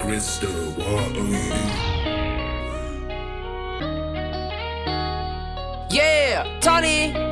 crystal water. Yeah, Tony.